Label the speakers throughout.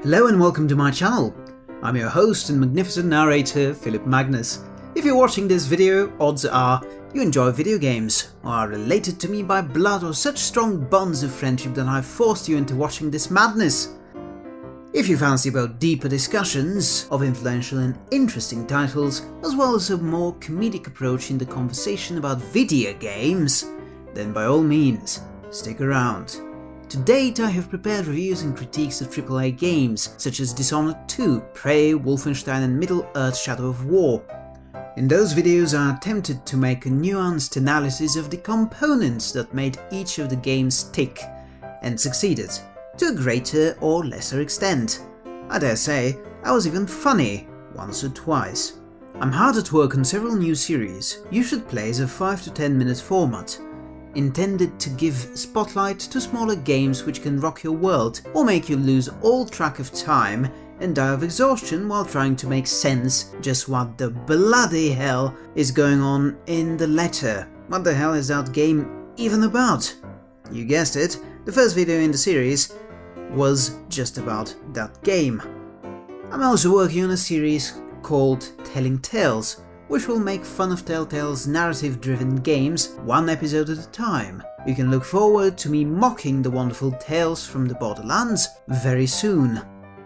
Speaker 1: Hello and welcome to my channel. I'm your host and magnificent narrator, Philip Magnus. If you're watching this video, odds are you enjoy video games, or are related to me by blood or such strong bonds of friendship that I've forced you into watching this madness. If you fancy both deeper discussions of influential and interesting titles, as well as a more comedic approach in the conversation about video games, then by all means, stick around. To date, I have prepared reviews and critiques of AAA games, such as Dishonored 2, Prey, Wolfenstein and Middle-earth Shadow of War. In those videos I attempted to make a nuanced analysis of the components that made each of the games tick, and succeeded, to a greater or lesser extent. I dare say, I was even funny, once or twice. I'm hard at work on several new series, you should play as a 5 to 10 minute format, intended to give spotlight to smaller games which can rock your world or make you lose all track of time and die of exhaustion while trying to make sense just what the bloody hell is going on in the letter. What the hell is that game even about? You guessed it, the first video in the series was just about that game. I'm also working on a series called Telling Tales, which will make fun of Telltale's narrative-driven games one episode at a time. You can look forward to me mocking the wonderful Tales from the Borderlands very soon.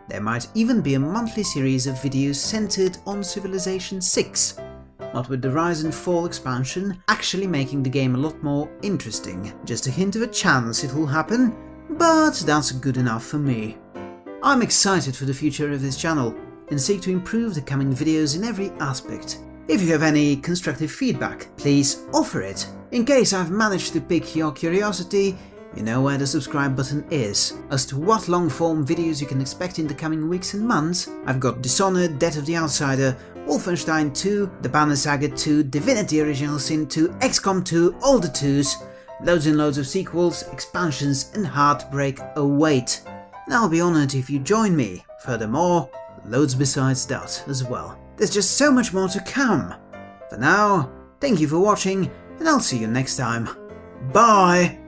Speaker 1: There might even be a monthly series of videos centered on Civilization 6, not with the Rise and Fall expansion actually making the game a lot more interesting. Just a hint of a chance it will happen, but that's good enough for me. I'm excited for the future of this channel, and seek to improve the coming videos in every aspect. If you have any constructive feedback, please offer it. In case I've managed to pique your curiosity, you know where the subscribe button is. As to what long-form videos you can expect in the coming weeks and months, I've got Dishonored, Death of the Outsider, Wolfenstein 2, The Banner Saga 2, Divinity Original Sin 2, XCOM 2, all the 2s, loads and loads of sequels, expansions and heartbreak await. And I'll be honoured if you join me. Furthermore, loads besides that as well. There's just so much more to come. For now, thank you for watching, and I'll see you next time. Bye!